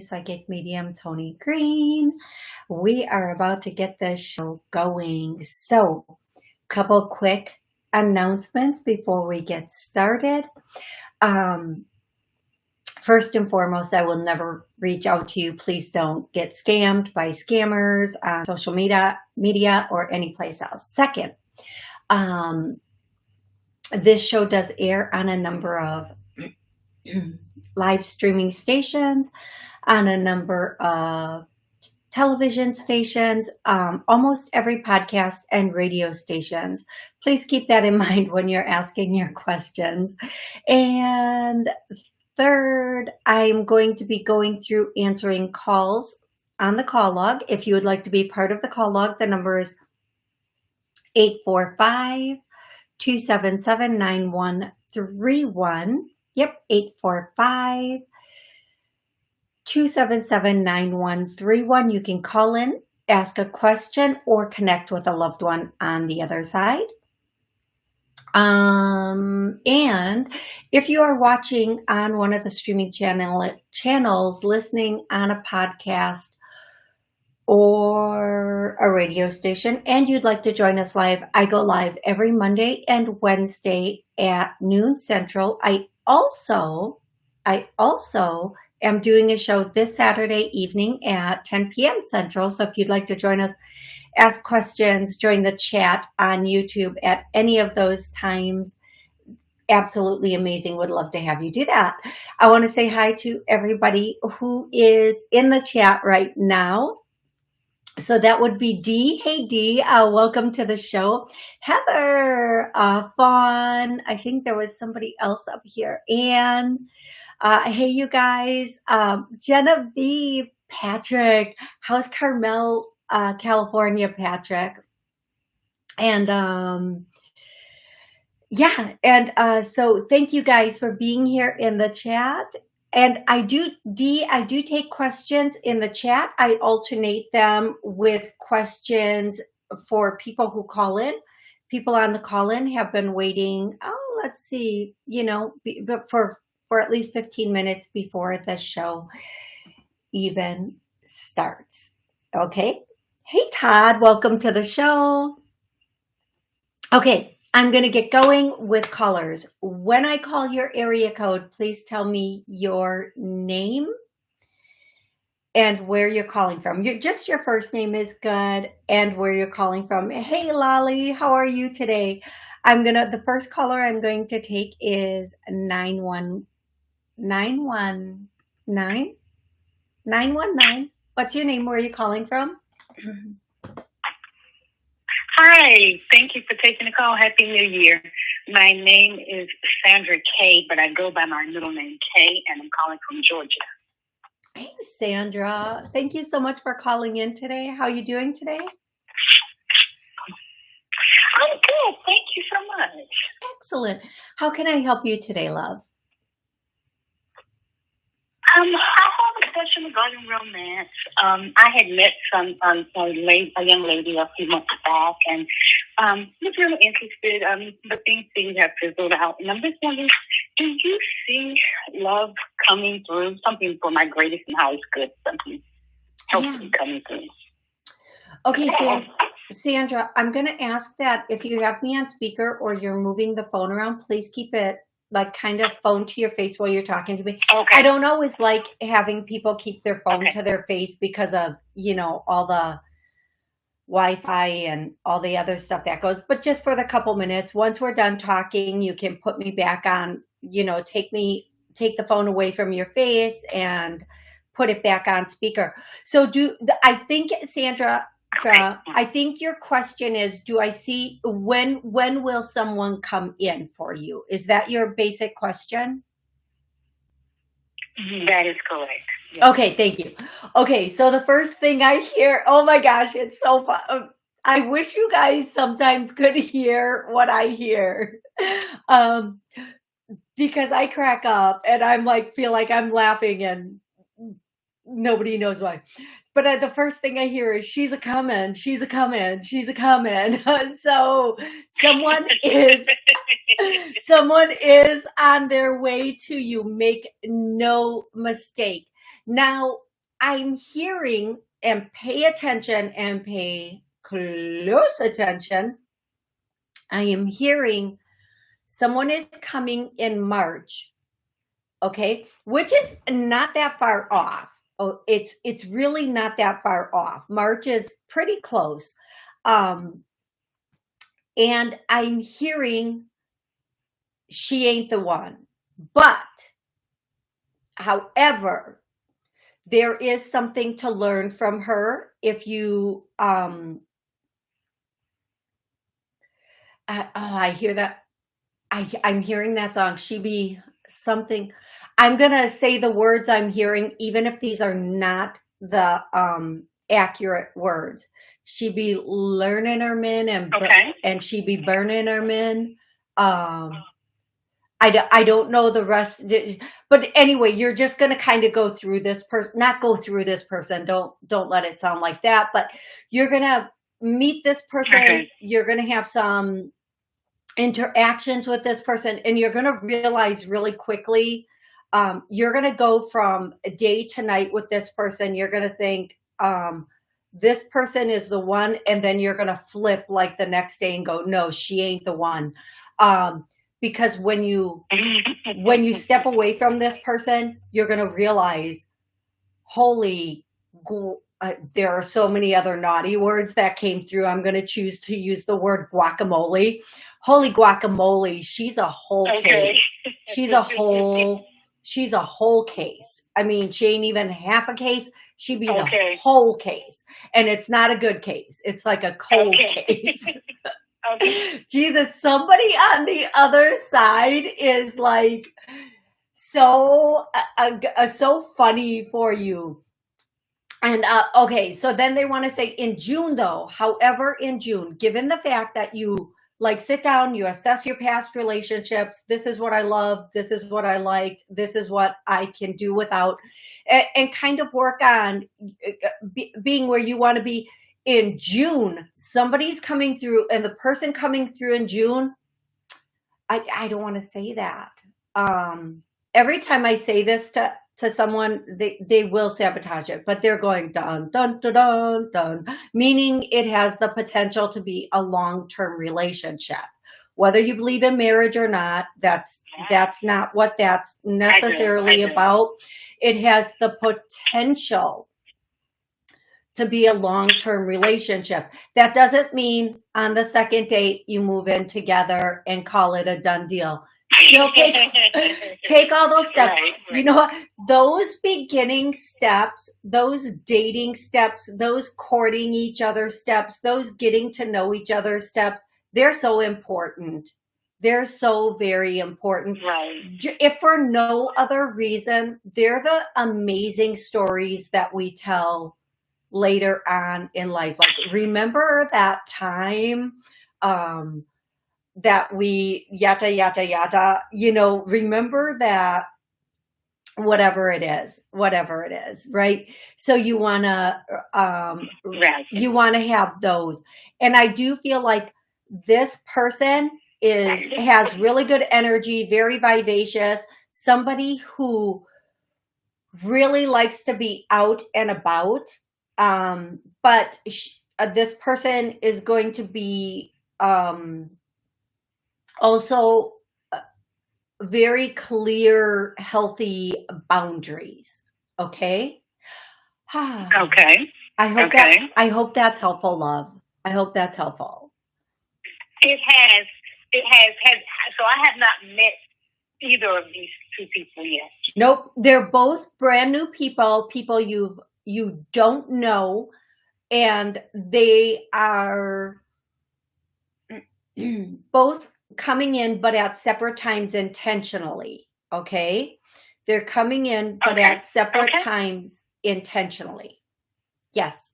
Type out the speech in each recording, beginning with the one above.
Psychic Medium Tony Green. We are about to get this show going. So, couple quick announcements before we get started. Um, first and foremost, I will never reach out to you. Please don't get scammed by scammers on social media, media or any place else. Second, um, this show does air on a number of live streaming stations on a number of television stations, um, almost every podcast and radio stations. Please keep that in mind when you're asking your questions. And third, I'm going to be going through answering calls on the call log. If you would like to be part of the call log, the number is 845 277 9131. Yep, 845 277 9131. You can call in, ask a question, or connect with a loved one on the other side. Um, and if you are watching on one of the streaming channel channels, listening on a podcast or a radio station, and you'd like to join us live, I go live every Monday and Wednesday at noon central. I also, I also am doing a show this Saturday evening at 10 p.m. Central. So if you'd like to join us, ask questions, join the chat on YouTube at any of those times, absolutely amazing. Would love to have you do that. I want to say hi to everybody who is in the chat right now. So that would be Dee. Hey, Dee, uh, welcome to the show. Heather, uh, Fawn, I think there was somebody else up here. And uh, hey, you guys, um, Genevieve, Patrick, how's Carmel, uh, California, Patrick? And um, yeah, and uh, so thank you guys for being here in the chat. And I do, Dee, I do take questions in the chat. I alternate them with questions for people who call in. People on the call in have been waiting, oh, let's see, you know, but for, for at least 15 minutes before the show even starts. Okay. Hey, Todd, welcome to the show. Okay, I'm going to get going with callers. When I call your area code, please tell me your name and where you're calling from. You're, just your first name is good and where you're calling from. Hey, Lolly, how are you today? I'm going to, the first caller I'm going to take is 91919. 919. What's your name? Where are you calling from? Hi, thank you for taking the call. Happy New Year. My name is Sandra Kay, but I go by my middle name Kay, and I'm calling from Georgia. Hey, Sandra. Thank you so much for calling in today. How are you doing today? I'm good. Thank you so much. Excellent. How can I help you today, love? Um, I have a question regarding romance. Um, I had met some um, a, lady, a young lady a few months back, and um, was really interested. Um, but things things have fizzled out, and I'm just wondering, do you see love coming through? Something for my greatest and highest good. Something hopefully yeah. coming through. Okay, Sandra, Sandra, I'm going to ask that if you have me on speaker or you're moving the phone around, please keep it like kind of phone to your face while you're talking to me. Okay. I don't always like having people keep their phone okay. to their face because of, you know, all the Wi-Fi and all the other stuff that goes, but just for the couple minutes, once we're done talking, you can put me back on, you know, take me, take the phone away from your face and put it back on speaker. So do, I think Sandra, uh, I think your question is, do I see when when will someone come in for you? Is that your basic question? That is correct. Yes. Okay, thank you. Okay, so the first thing I hear, oh my gosh, it's so fun. Um, I wish you guys sometimes could hear what I hear. Um, because I crack up and I'm like, feel like I'm laughing and nobody knows why. But uh, the first thing I hear is she's a coming, she's a coming, she's a coming. so someone is someone is on their way to you. Make no mistake. Now I'm hearing and pay attention and pay close attention. I am hearing someone is coming in March, okay, which is not that far off. Oh, it's it's really not that far off. March is pretty close. Um, and I'm hearing she ain't the one. But, however, there is something to learn from her if you um I, oh, I hear that I, I'm hearing that song. She be something. I'm gonna say the words I'm hearing, even if these are not the um, accurate words. She be learning her men and okay. and she be burning her men. Um, I, I don't know the rest, but anyway, you're just gonna kind of go through this person, not go through this person. Don't don't let it sound like that, but you're gonna meet this person. Okay. You're gonna have some interactions with this person and you're going to realize really quickly um, you're going to go from day to night with this person. You're going to think um, this person is the one and then you're going to flip like the next day and go no she ain't the one. Um, because when you when you step away from this person you're going to realize holy uh, there are so many other naughty words that came through. I'm going to choose to use the word guacamole holy guacamole, she's a whole case. She's a whole, she's a whole case. I mean, she ain't even half a case. She'd be okay. the whole case. And it's not a good case. It's like a cold okay. case. okay. Jesus, somebody on the other side is like so uh, uh, so funny for you. And uh, okay, so then they want to say in June though, however, in June, given the fact that you like sit down, you assess your past relationships. This is what I love. This is what I liked. This is what I can do without and, and kind of work on uh, be, being where you want to be in June. Somebody's coming through and the person coming through in June, I, I don't want to say that. Um, every time I say this to to someone, they, they will sabotage it, but they're going dun, dun, dun, dun, dun, meaning it has the potential to be a long-term relationship. Whether you believe in marriage or not, that's that's not what that's necessarily I do, I do. about. It has the potential to be a long-term relationship. That doesn't mean on the second date you move in together and call it a done deal. Still take take all those steps. Right, right. You know what? Those beginning steps, those dating steps, those courting each other steps, those getting to know each other steps, they're so important. They're so very important. Right. If for no other reason, they're the amazing stories that we tell later on in life. Like, remember that time um, that we yada, yada, yada, you know, remember that whatever it is, whatever it is, right? So you want to, um, right. you want to have those. And I do feel like this person is, has really good energy, very vivacious, somebody who really likes to be out and about. Um, but uh, this person is going to be, um, also uh, very clear, healthy boundaries. Okay. okay. I hope okay. that I hope that's helpful, love. I hope that's helpful. It has. It has. Has so I have not met either of these two people yet. Nope. They're both brand new people. People you've you don't know, and they are both coming in, but at separate times intentionally. Okay. They're coming in, but okay. at separate okay. times intentionally. Yes.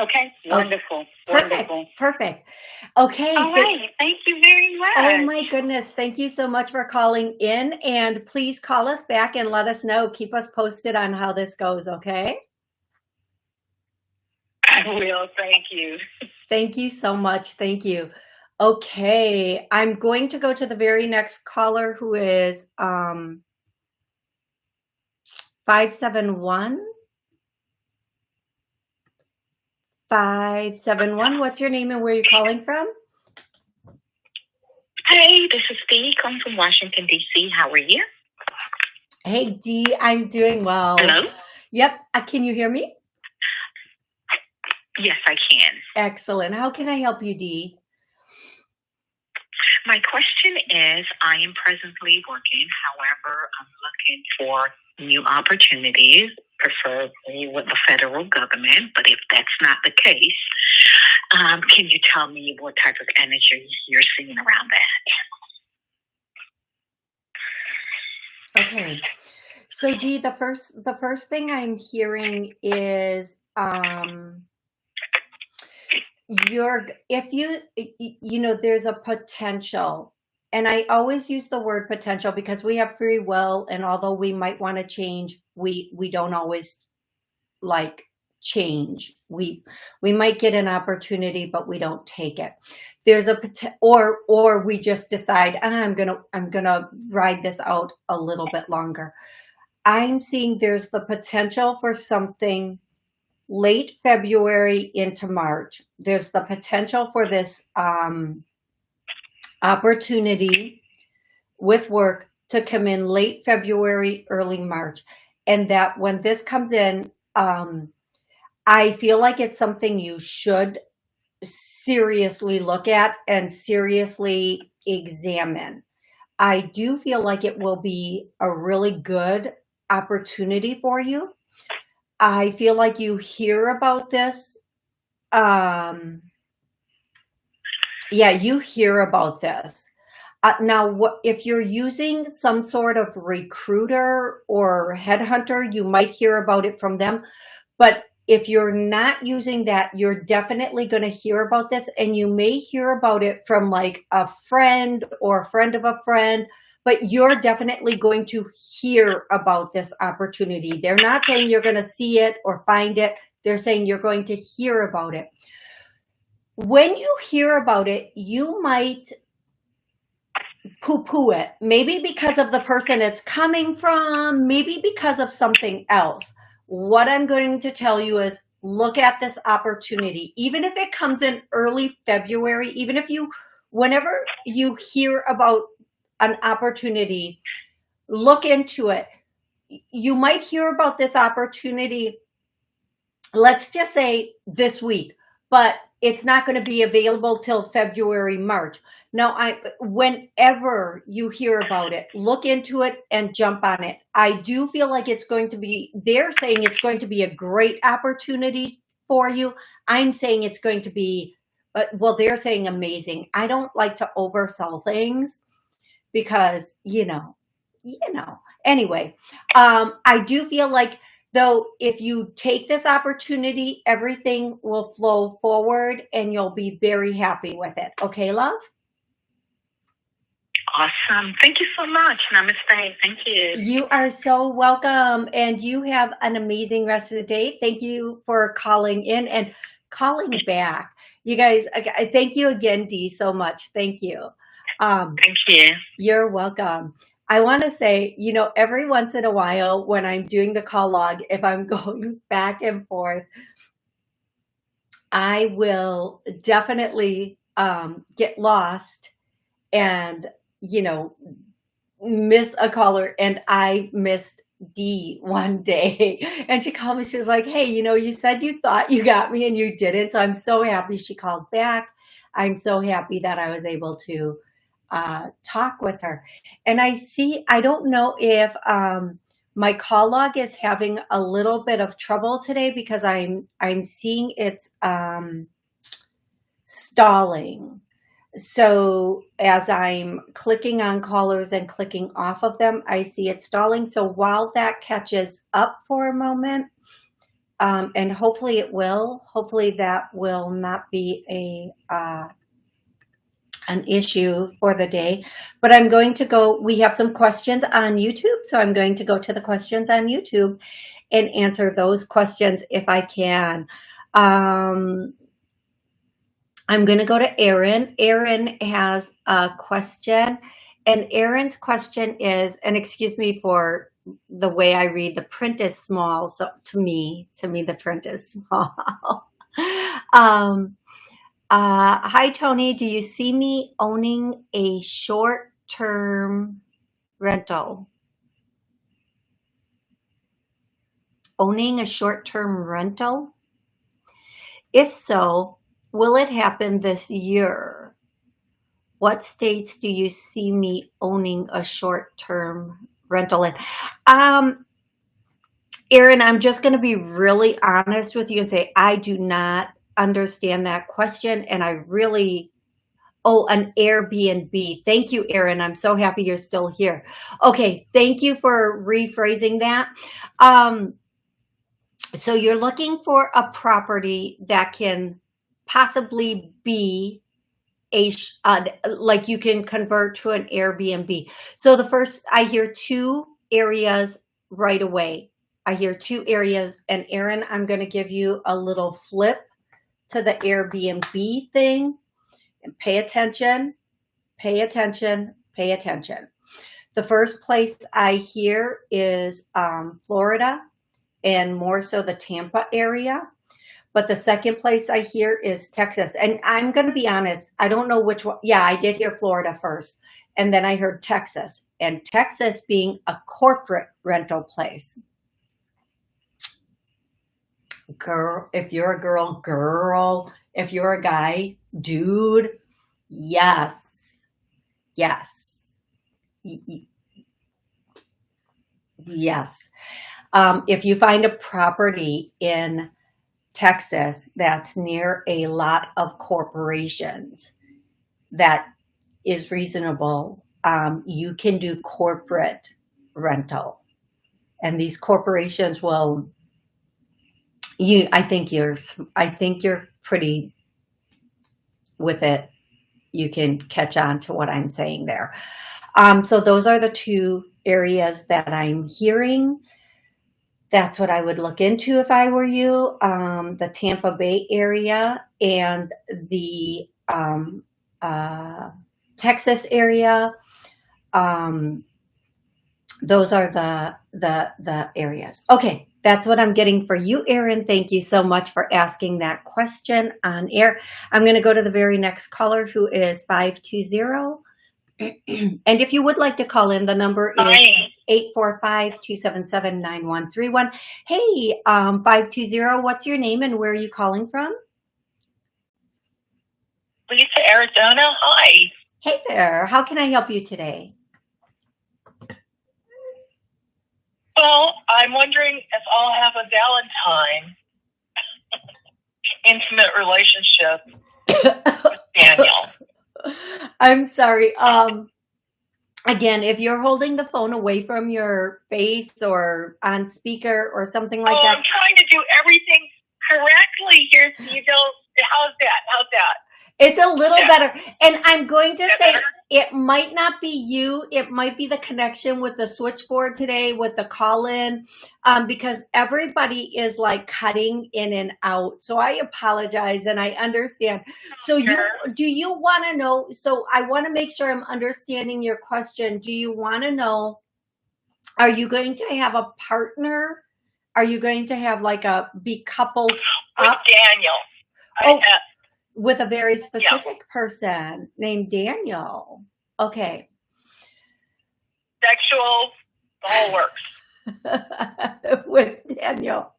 Okay, oh, wonderful. Perfect. Wonderful. Perfect. Okay. All th- right. Thank you very much. Oh my goodness. Thank you so much for calling in and please call us back and let us know. Keep us posted on how this goes, okay? I will. Thank you. Thank you so much. Thank you. Okay, I'm going to go to the very next caller who is um 571. 571. What's your name and where are you calling from? Hey, this is Steve calling from Washington, D.C. How are you? Hey Dee, I'm doing well. Hello? Yep, uh, can you hear me? Yes, I can. Excellent. How can I help you, Dee? My question is I am presently working, however, I'm looking for new opportunities, preferably with the federal government. But if that's not the case, um, can you tell me what type of energy you're seeing around that? Okay. So Dee, the first the first thing I'm hearing is um you're if you you know there's a potential and I always use the word potential because we have free will and although we might want to change we we don't always like change. We we might get an opportunity but we don't take it. There's a or or we just decide ah, i'm gonna i'm gonna ride this out a little bit longer. I'm seeing there's the potential for something late february into march there's the potential for this um opportunity with work to come in late february early march and that when this comes in um I feel like it's something you should seriously look at and seriously examine. I do feel like it will be a really good opportunity for you. I feel like you hear about this. Um, yeah, you hear about this. Uh, now, what if you're using some sort of recruiter or headhunter, you might hear about it from them. But if you're not using that, you're definitely going to hear about this and you may hear about it from like a friend or a friend of a friend, but you're definitely going to hear about this opportunity. They're not saying you're going to see it or find it. They're saying you're going to hear about it. When you hear about it, you might poo poo it. Maybe because of the person it's coming from, maybe because of something else what I'm going to tell you is look at this opportunity. Even if it comes in early February, even if you, whenever you hear about an opportunity, look into it. You might hear about this opportunity, let's just say this week, but it's not going to be available till February, March. Now, I whenever you hear about it, look into it and jump on it. I do feel like it's going to be, they're saying it's going to be a great opportunity for you. I'm saying it's going to be, uh, well, they're saying amazing. I don't like to oversell things because, you know, you know, anyway, um, I do feel like though if you take this opportunity, everything will flow forward and you'll be very happy with it. Okay, love? Awesome. Thank you so much. Namaste. Thank you. You are so welcome. And you have an amazing rest of the day. Thank you for calling in and calling back. You guys, I thank you again, Dee, so much. Thank you. Um, thank you. You're welcome. I want to say, you know, every once in a while when I'm doing the call log, if I'm going back and forth, I will definitely um, get lost and you know, miss a caller and I missed D one day and she called me. She was like, Hey, you know, you said you thought you got me and you didn't. So I'm so happy she called back. I'm so happy that I was able to uh, talk with her. And I see, I don't know if um, my call log is having a little bit of trouble today because I'm, I'm seeing it's um, stalling. so as I'm clicking on callers and clicking off of them, I see it stalling. So while that catches up for a moment, um, and hopefully it will, hopefully that will not be a uh, an issue for the day, but I'm going to go, we have some questions on YouTube, so I'm going to go to the questions on YouTube and answer those questions if I can. Um, I'm going to go to Aaron. Aaron has a question, and Aaron's question is, and excuse me for the way I read, the print is small, so to me, to me, the print is small. um, uh, hi, Tony. Do you see me owning a short-term rental? Owning a short-term rental? If so, will it happen this year? What states do you see me owning a short-term rental in? Um, Aaron, I'm just going to be really honest with you and say I do not understand that question. And I really, oh, an Airbnb. Thank you, Erin. I'm so happy you're still here. Okay, thank you for rephrasing that. Um, so you're looking for a property that can possibly be a uh, like you can convert to an Airbnb. So the first I hear two areas right away. I hear two areas and Aaron, I'm going to give you a little flip to the Airbnb thing and pay attention, pay attention, pay attention. The first place I hear is um, Florida and more so the Tampa area. But the second place I hear is Texas. And I'm going to be honest, I don't know which one. Yeah, I did hear Florida first. And then I heard Texas and Texas being a corporate rental place girl, if you're a girl, girl, if you're a guy, dude, yes, yes, yes. Um, if you find a property in Texas that's near a lot of corporations that is reasonable, um, you can do corporate rental. And these corporations will you, I think you're, I think you're pretty with it. You can catch on to what I'm saying there. Um, so those are the two areas that I'm hearing. That's what I would look into if I were you. Um, the Tampa Bay area and the um, uh, Texas area. Um, those are the the the areas. Okay, that's what I'm getting for you, Erin. Thank you so much for asking that question on air. I'm going to go to the very next caller who is 520. and if you would like to call in, the number is 845-277-9131. Hey, um, 520, what's your name and where are you calling from? Lisa, Arizona. Hi. Hey there. How can I help you today? Well, I'm wondering if I'll have a Valentine intimate relationship with Daniel. I'm sorry. Um, again, if you're holding the phone away from your face or on speaker or something like oh, that. I'm trying to do everything correctly here. So you don't. How's that? How's that? It's a little yeah. better. And I'm going to say better? it might not be you. It might be the connection with the switchboard today with the call in um, because everybody is like cutting in and out. So I apologize and I understand. So sure. you do you want to know? So I want to make sure I'm understanding your question. Do you want to know, are you going to have a partner? Are you going to have like a be coupled with up? Daniel? Oh, with a very specific yeah. person named Daniel. Okay. Sexual, all works. with Daniel.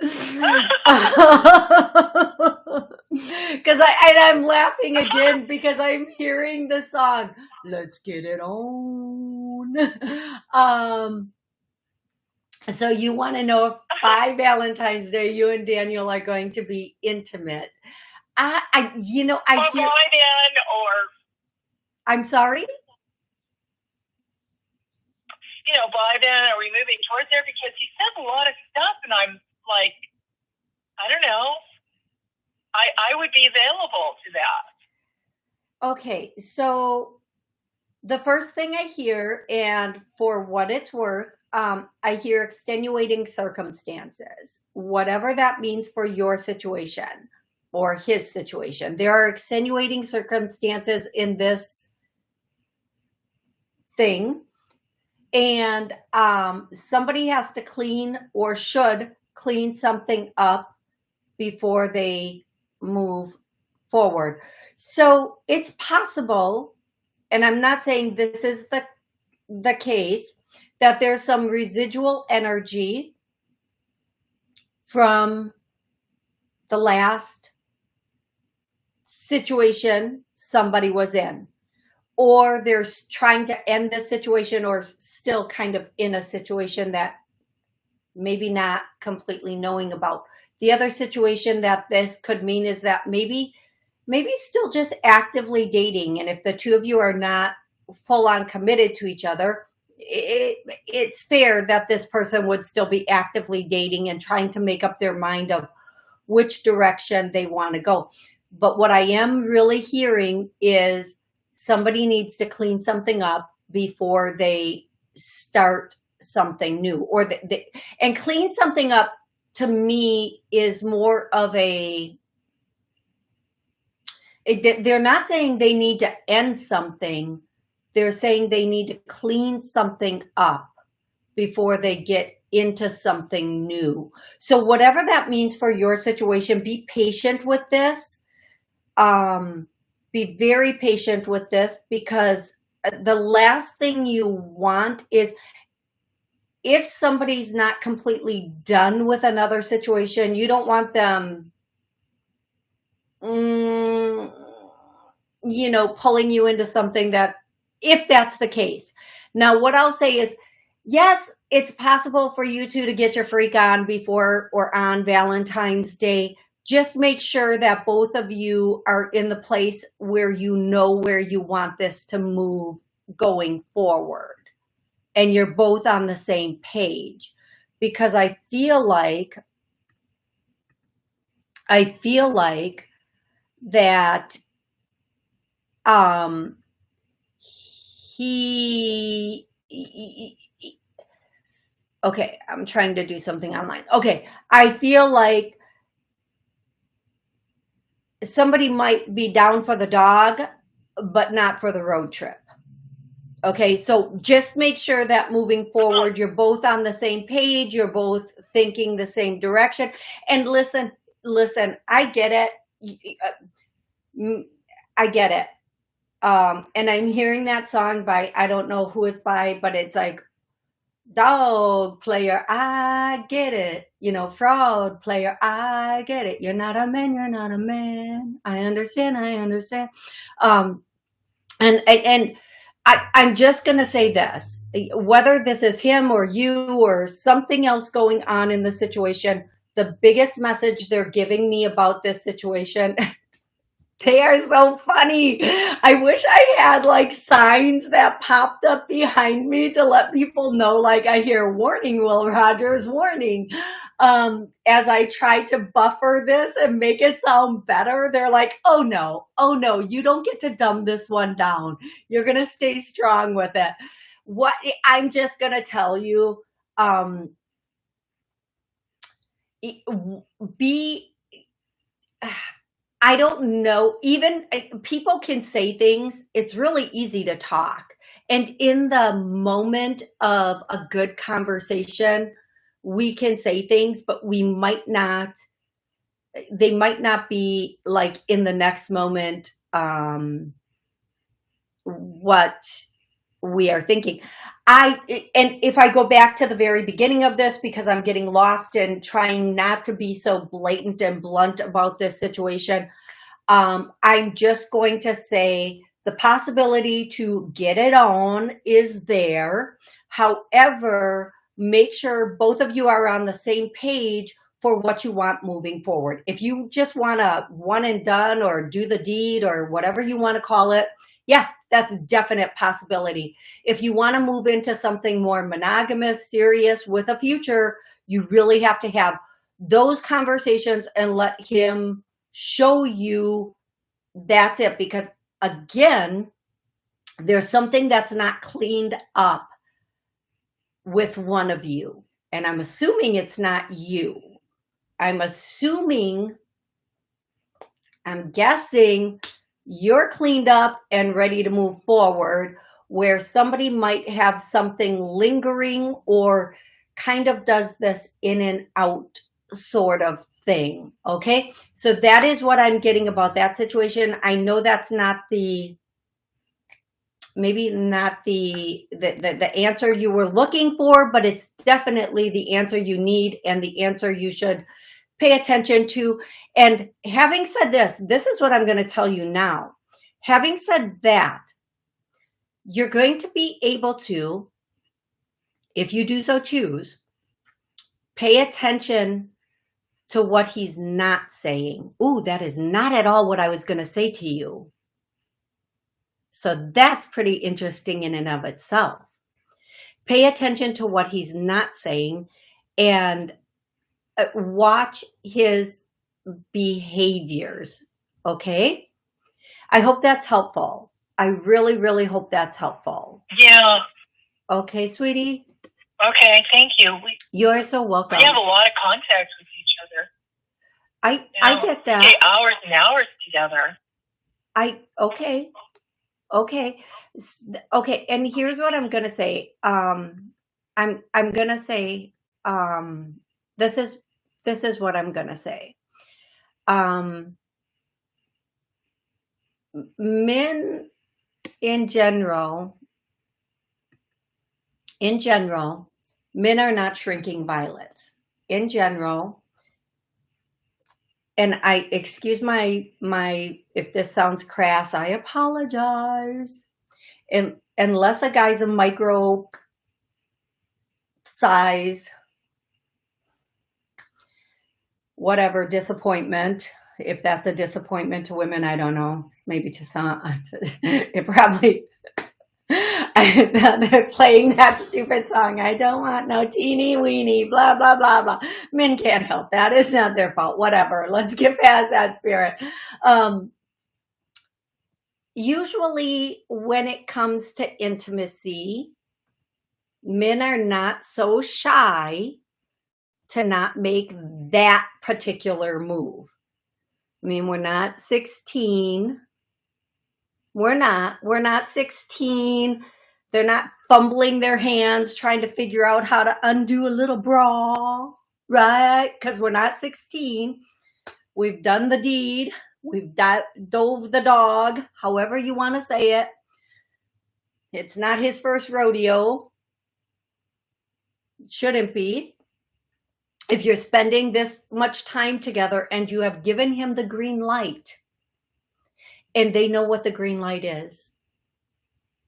Because I and I'm laughing again because I'm hearing the song "Let's Get It On." Um, so you want to know if by Valentine's Day you and Daniel are going to be intimate? I, I you know, I or hear or I'm sorry? You know, by then, are we moving towards there? Because he says a lot of stuff, and I'm like, I don't know. I I would be available to that. Okay, so the first thing I hear, and for what it's worth, um, I hear extenuating circumstances, whatever that means for your situation or his situation. There are extenuating circumstances in this thing, and um, somebody has to clean or should clean something up before they move forward. So it's possible, and I'm not saying this is the, the case, that there's some residual energy from the last situation somebody was in or they're trying to end the situation or still kind of in a situation that maybe not completely knowing about. The other situation that this could mean is that maybe maybe still just actively dating. And if the two of you are not full on committed to each other, it, it's fair that this person would still be actively dating and trying to make up their mind of which direction they want to go. But what I am really hearing is somebody needs to clean something up before they start something new or the, the, and clean something up to me is more of a it, they're not saying they need to end something. They're saying they need to clean something up before they get into something new. So whatever that means for your situation, be patient with this. Um, be very patient with this because the last thing you want is if somebody's not completely done with another situation, you don't want them mm, you know, pulling you into something that, if that's the case. Now, what I'll say is, yes, it's possible for you two to get your freak on before or on Valentine's Day. Just make sure that both of you are in the place where you know where you want this to move going forward. And you're both on the same page. Because I feel like, I feel like that um, he, he, okay, I'm trying to do something online. Okay, I feel like somebody might be down for the dog, but not for the road trip. Okay, so just make sure that moving forward, you're both on the same page, you're both thinking the same direction. And listen, listen, I get it. Uh, I get it. Um, and I'm hearing that song by, I don't know who it's by, but it's like, dog player, I get it. You know, fraud player, I get it. You're not a man, you're not a man. I understand, I understand. Um, and, and, and I, I'm just going to say this, whether this is him or you or something else going on in the situation, the biggest message they're giving me about this situation They are so funny. I wish I had like signs that popped up behind me to let people know, like I hear warning, Will Robinson warning. Um, as I try to buffer this and make it sound better, they're like, oh no, oh no, you don't get to dumb this one down. You're going to stay strong with it. What I'm just going to tell you, um, be, I don't know, even eh, people can say things. It's really easy to talk. And in the moment of a good conversation, we can say things, but we might not, they might not be like in the next moment, um, what we are thinking. I, and if I go back to the very beginning of this, because I'm getting lost in trying not to be so blatant and blunt about this situation, um, I'm just going to say the possibility to get it on is there. However, make sure both of you are on the same page for what you want moving forward. If you just want to one and done or do the deed or whatever you want to call it, Yeah, that's a definite possibility. If you want to move into something more monogamous, serious with a future, you really have to have those conversations and let him show you that's it. Because again, there's something that's not cleaned up with one of you. And I'm assuming it's not you. I'm assuming, I'm guessing you're cleaned up and ready to move forward where somebody might have something lingering or kind of does this in and out sort of thing. Okay. So that is what I'm getting about that situation. I know that's not the, maybe not the, the, the, the answer you were looking for, but it's definitely the answer you need and the answer you should pay attention to. And having said this, this is what I'm going to tell you now. Having said that, you're going to be able to, if you do so choose, pay attention to what he's not saying. Ooh, that is not at all what I was going to say to you. So that's pretty interesting in and of itself. Pay attention to what he's not saying and watch his behaviors. Okay. I hope that's helpful. I really, really hope that's helpful. Yeah. Okay, sweetie. Okay, thank you. We, You're so welcome. we have a lot of contacts with each other. I You I get that. stay hours and hours together. I okay. Okay. Okay, and here's what I'm going to say. Um I'm I'm going to say um this is this is what I'm going to say. Um men in general in general, men are not shrinking violets. In general, and I excuse my my if this sounds crass, I apologize. And unless a guy's a micro size, whatever disappointment, if that's a disappointment to women, I don't know. Maybe to some, it probably. playing that stupid song. I don't want no teeny weeny, blah blah blah blah. Men can't help that. It's not their fault. Whatever. Let's get past that spirit. Um, usually, when it comes to intimacy, men are not so shy to not make that particular move. I mean, we're not 16. We're not. We're not 16. They're not fumbling their hands trying to figure out how to undo a little bra, right? Because we're not 16. We've done the deed. We've dove the dog, however you want to say it. It's not his first rodeo. It shouldn't be. If you're spending this much time together and you have given him the green light, and they know what the green light is.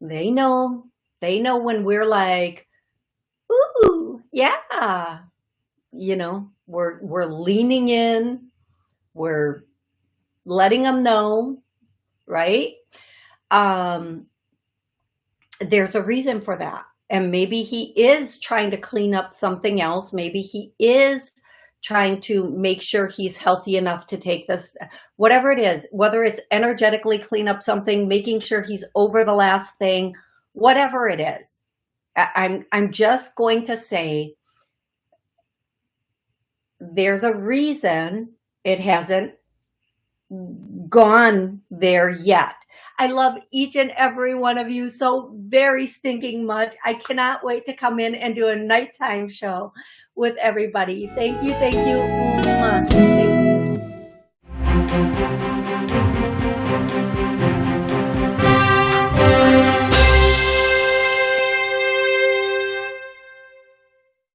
They know. They know when we're like, ooh, yeah. You know, we're we're leaning in, we're letting them know, right? Um there's a reason for that. And maybe he is trying to clean up something else. Maybe he is trying to make sure he's healthy enough to take this, whatever it is, whether it's energetically clean up something, making sure he's over the last thing, whatever it is. I'm, I'm just going to say there's a reason it hasn't gone there yet. I love each and every one of you so very stinking much. I cannot wait to come in and do a nighttime show with everybody. Thank you, thank you. Mwah. Thank you.